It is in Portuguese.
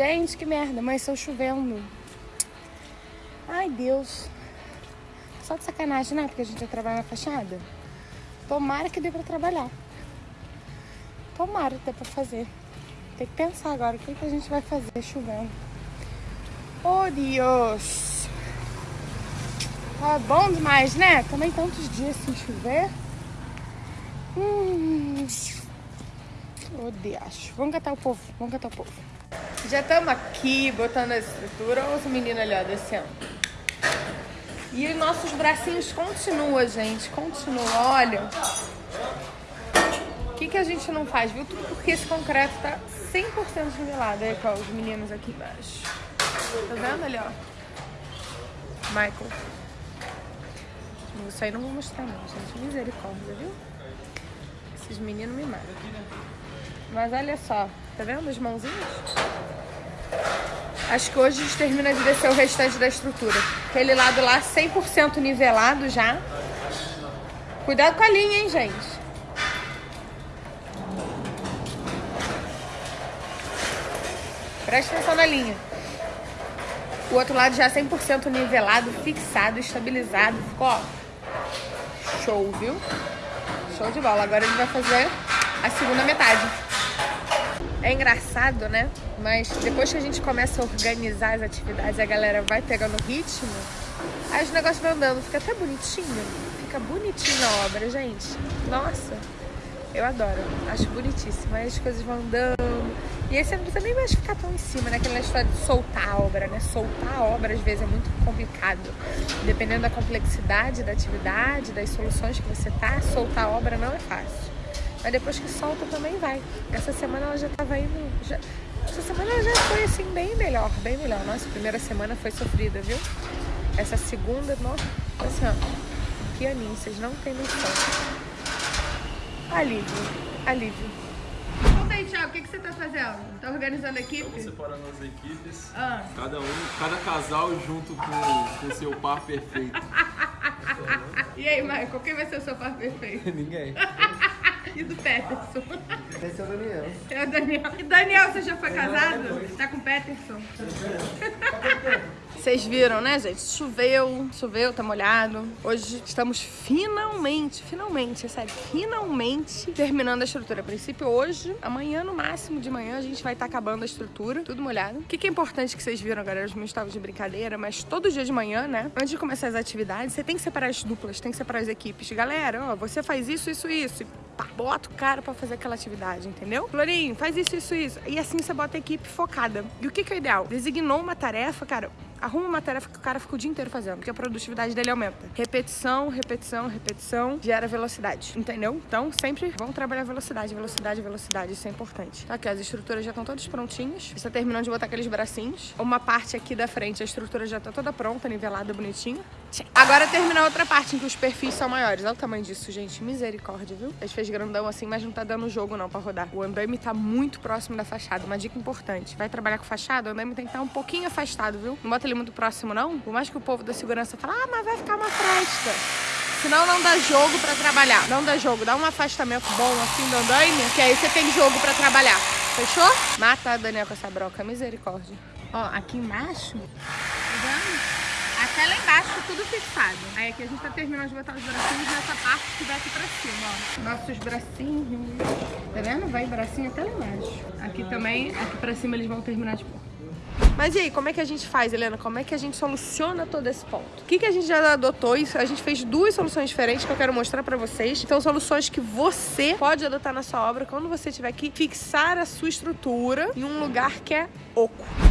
Gente, que merda, mas estou chovendo. Ai, Deus. Só de sacanagem, né? Porque a gente vai trabalhar na fachada. Tomara que dê pra trabalhar. Tomara que dê pra fazer. Tem que pensar agora o que, que a gente vai fazer chovendo. Oh, Deus. Tá bom demais, né? Também tantos dias sem chover. Hum. Oh, Deus. Vamos catar o povo. Vamos catar o povo. Já estamos aqui botando a estrutura. Olha os meninos ali, ó, descendo. E nossos bracinhos continuam, gente. Continua, olha. O que, que a gente não faz, viu? Tudo porque esse concreto tá 100% nivelado. Aí, ó, os meninos aqui embaixo. Tá vendo ali, ó? Michael. Isso aí não vou mostrar não, gente. Misericórdia, viu? Esses meninos me matam. Mas olha só, tá vendo as mãozinhas? Acho que hoje a gente termina de descer o restante da estrutura. Aquele lado lá 100% nivelado já. Cuidado com a linha, hein, gente. Presta atenção na linha. O outro lado já 100% nivelado, fixado, estabilizado. Ficou, ó, show, viu? Show de bola. Agora ele vai fazer a segunda metade. É engraçado, né? Mas depois que a gente começa a organizar as atividades, a galera vai pegando ritmo, aí os negócios vão andando, fica até bonitinho. Fica bonitinho a obra, gente. Nossa, eu adoro. Acho bonitíssimo. Aí as coisas vão andando. E aí você não precisa nem mais ficar tão em cima, né? Aquela história de soltar a obra, né? Soltar a obra às vezes é muito complicado. Dependendo da complexidade da atividade, das soluções que você tá, soltar a obra não é fácil. Mas depois que solta também vai. Essa semana ela já tava indo. Já... Essa semana ela já foi assim, bem melhor, bem melhor. Nossa, a primeira semana foi sofrida, viu? Essa segunda, nossa, assim, ó, pianinho, vocês não tem noção. Alívio, alívio. Conta aí, Thiago, o que, que você tá fazendo? Tá organizando a equipe? Estamos separando as equipes, Ah. cada um, cada casal junto com o seu par perfeito. E aí, Michael, quem vai ser o seu par perfeito? Ninguém. E do Peterson? Esse é o Daniel. É o Daniel. E Daniel, você já foi casado? Tá com o Peterson? Vocês viram, né, gente? Choveu, choveu, tá molhado. Hoje estamos finalmente, finalmente, é sério, finalmente terminando a estrutura. A princípio hoje, amanhã no máximo de manhã, a gente vai estar acabando a estrutura, tudo molhado. O que, que é importante que vocês viram, galera? Os meus estavam de brincadeira, mas todo dia de manhã, né? Antes de começar as atividades, você tem que separar as duplas, tem que separar as equipes. Galera, ó, você faz isso, isso, isso. Pá, bota o cara pra fazer aquela atividade, entendeu? Florinho, faz isso, isso, isso. E assim você bota a equipe focada. E o que, que é o ideal? Designou uma tarefa, cara, arruma uma tarefa que o cara fica o dia inteiro fazendo, porque a produtividade dele aumenta. Repetição, repetição, repetição gera velocidade, entendeu? Então, sempre vamos trabalhar velocidade, velocidade, velocidade, isso é importante. Tá aqui, as estruturas já estão todas prontinhas. Você tá terminando de botar aqueles bracinhos. Uma parte aqui da frente, a estrutura já tá toda pronta, nivelada, bonitinha. Agora termina a outra parte, em que os perfis são maiores. Olha o tamanho disso, gente. Misericórdia, viu? A gente fez grandão assim, mas não tá dando jogo não pra rodar. O andaime tá muito próximo da fachada. Uma dica importante. Vai trabalhar com fachada, o andaime tem que estar um pouquinho afastado, viu? Não bota ele muito próximo, não. Por mais que o povo da segurança fale, ah, mas vai ficar uma fresta. Senão não dá jogo pra trabalhar. Não dá jogo. Dá um afastamento bom assim do andaime, que aí você tem jogo pra trabalhar. Fechou? Mata a Daniel com essa broca. Misericórdia. Ó, aqui embaixo, tá vendo? Até lá embaixo, tudo fixado. Aí aqui a gente tá terminando de botar os bracinhos nessa parte que vai aqui pra cima, ó. Nossos bracinhos. Tá vendo? Vai bracinho até lá embaixo. Aqui também, aqui pra cima eles vão terminar de pôr. Mas e aí, como é que a gente faz, Helena? Como é que a gente soluciona todo esse ponto? O que, que a gente já adotou? Isso, a gente fez duas soluções diferentes que eu quero mostrar pra vocês. São soluções que você pode adotar na sua obra quando você tiver que fixar a sua estrutura em um lugar que é oco.